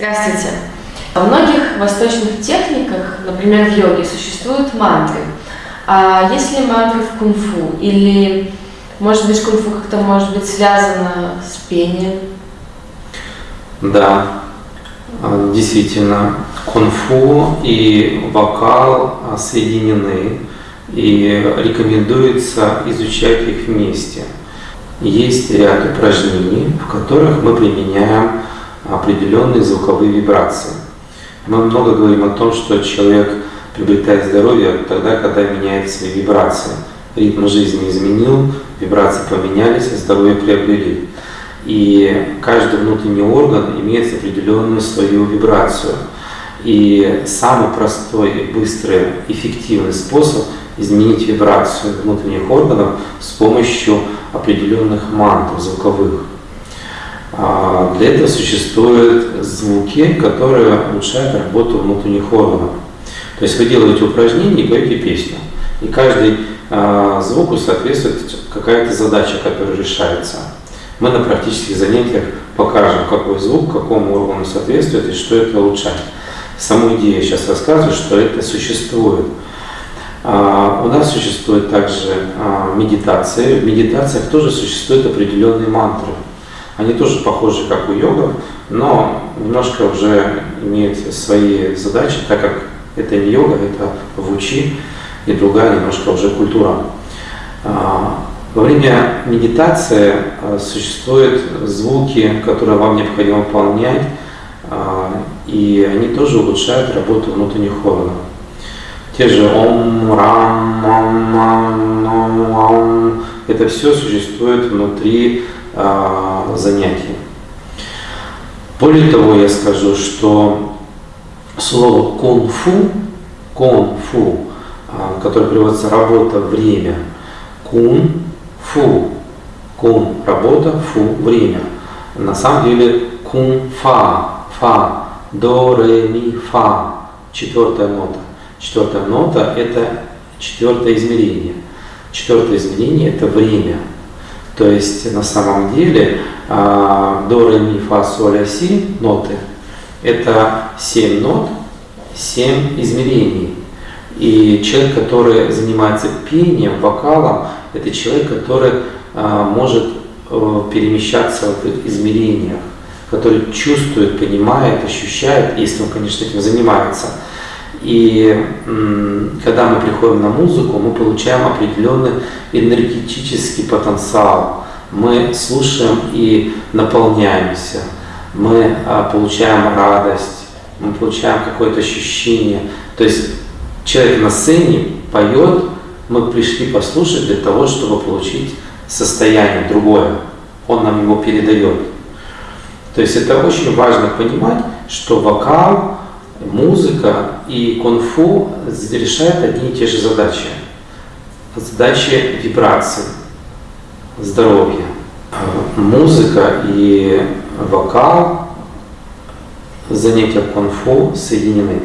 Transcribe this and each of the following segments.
Здравствуйте. Во многих восточных техниках, например, в йоге, существуют мантры. А есть ли мантры в кунг-фу? Или, может быть, кунг-фу как-то может быть связано с пением? Да, а, действительно, кунг-фу и вокал а, соединены, и рекомендуется изучать их вместе. Есть ряд упражнений, в которых мы применяем определенные звуковые вибрации. Мы много говорим о том, что человек приобретает здоровье тогда, когда меняет свои вибрации. Ритм жизни изменил, вибрации поменялись, а здоровье приобрели. И каждый внутренний орган имеет определенную свою вибрацию. И самый простой, быстрый, эффективный способ изменить вибрацию внутренних органов с помощью определенных мантр звуковых. А, для этого существуют звуки, которые улучшают работу внутренних органов. То есть вы делаете упражнение и поете песню. И каждый а, звуку соответствует какая-то задача, которая решается. Мы на практических занятиях покажем, какой звук какому органу соответствует и что это улучшает. Саму идею я сейчас рассказываю, что это существует. А, у нас существует также медитация. В медитациях тоже существуют определенные мантры. Они тоже похожи, как у йогов, но немножко уже имеют свои задачи, так как это не йога, это вучи и другая немножко уже культура. А, во время медитации а, существуют звуки, которые вам необходимо выполнять, а, и они тоже улучшают работу внутренних органов. Те же ом, рам, ам, ам, это все существует внутри э, занятий. Более того, я скажу, что слово кунг-фу, кунг-фу, э, которое переводится работа, время, кун-фу, кун – работа, фу – время. На самом деле кун-фа, фа, до, ре, ми, фа, четвертая нота. Четвертая нота – это четвертое измерение. Четвертое измерение – это время – то есть на самом деле а, до, ре, ми, фа, соль, а, си ноты – это 7 нот, 7 измерений. И человек, который занимается пением, вокалом, это человек, который а, может э, перемещаться в этих измерениях, который чувствует, понимает, ощущает, если он, конечно, этим занимается – и когда мы приходим на музыку, мы получаем определенный энергетический потенциал. Мы слушаем и наполняемся. Мы а, получаем радость, мы получаем какое-то ощущение. То есть человек на сцене поет, мы пришли послушать для того, чтобы получить состояние другое. Он нам его передает. То есть это очень важно понимать, что вокал музыка и кунг-фу решают одни и те же задачи. Задачи вибрации, здоровья. Музыка и вокал, занятия кунг-фу соединены.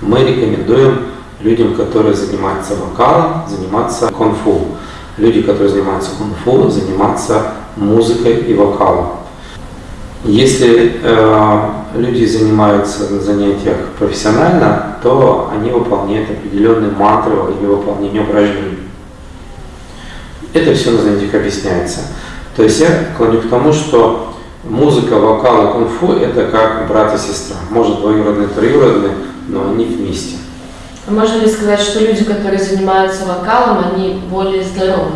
Мы рекомендуем людям, которые занимаются вокалом, заниматься кунг-фу. Люди, которые занимаются кунг-фу, заниматься музыкой и вокалом. Если э, люди занимаются на занятиях профессионально, то они выполняют определенные мантры во время выполнения упражнений. Это все на занятиях объясняется. То есть я клоню к тому, что музыка, вокал и кунг-фу – это как брат и сестра. Может, двоюродные, троюродные, но они вместе. А можно ли сказать, что люди, которые занимаются вокалом, они более здоровы?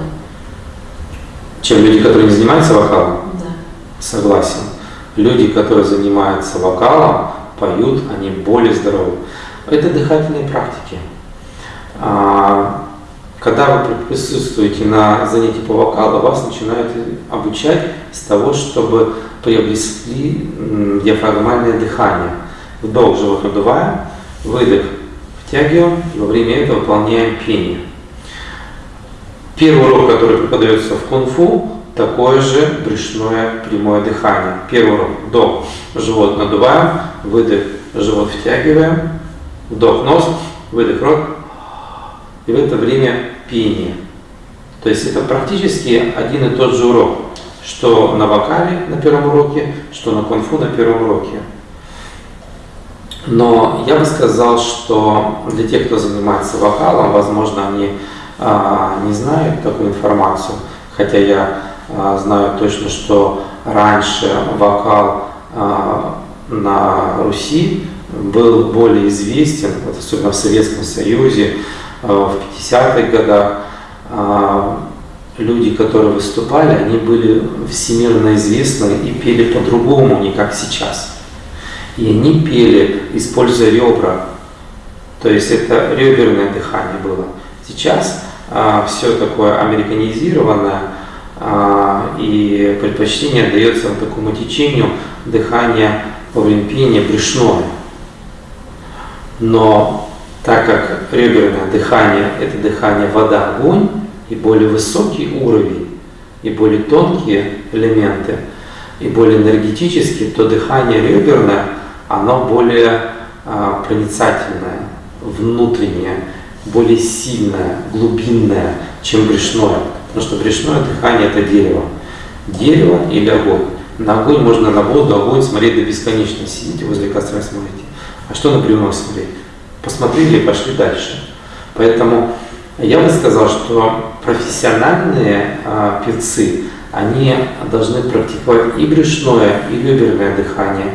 Чем люди, которые не занимаются вокалом? Да. Согласен люди, которые занимаются вокалом, поют, они более здоровы. Это дыхательные практики. А, когда вы присутствуете на занятии по вокалу, вас начинают обучать с того, чтобы приобрести диафрагмальное дыхание. Вдох живот надуваем, выдох втягиваем, и во время этого выполняем пение. Первый урок, который преподается в кунг-фу, такое же брюшное прямое дыхание. Первый урок. Вдох, живот надуваем, выдох, живот втягиваем, вдох нос, выдох рот. И в это время пение. То есть это практически один и тот же урок, что на вокале на первом уроке, что на конфу на первом уроке. Но я бы сказал, что для тех, кто занимается вокалом, возможно, они а, не знают такую информацию, хотя я знаю точно, что раньше вокал а, на Руси был более известен, особенно в Советском Союзе, а, в 50-х годах. А, люди, которые выступали, они были всемирно известны и пели по-другому, не как сейчас. И они пели, используя ребра. То есть это реберное дыхание было. Сейчас а, все такое американизированное, а, и предпочтение дается такому течению дыхания во время пения брюшное. Но так как реберное дыхание – это дыхание вода-огонь, и более высокий уровень, и более тонкие элементы, и более энергетические, то дыхание реберное, оно более а, проницательное, внутреннее, более сильное, глубинное, чем брюшное. Потому что брюшное дыхание – это дерево. Дерево или огонь. На огонь можно на воду, огонь смотреть до бесконечности. Сидите возле костра смотрите. А что на бревно смотреть? Посмотрели и пошли дальше. Поэтому я бы сказал, что профессиональные э, певцы, они должны практиковать и брюшное, и реберное дыхание.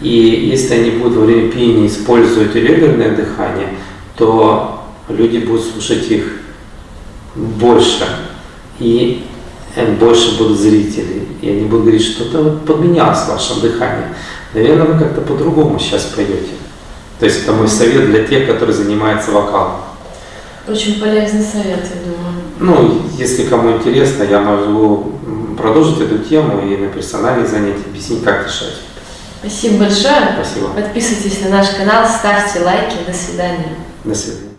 И если они будут во время пения использовать реберное дыхание, то люди будут слушать их больше. И э, больше будут зрителей. И они будут говорить, что-то вот поменялось в вашем дыхании. Наверное, вы как-то по-другому сейчас поете. То есть это мой совет для тех, которые занимаются вокалом. Очень полезный совет, я думаю. Ну, если кому интересно, я могу продолжить эту тему и на персональных занятиях объяснить, как решать. Спасибо большое. Спасибо. Подписывайтесь на наш канал, ставьте лайки. До свидания. До свидания.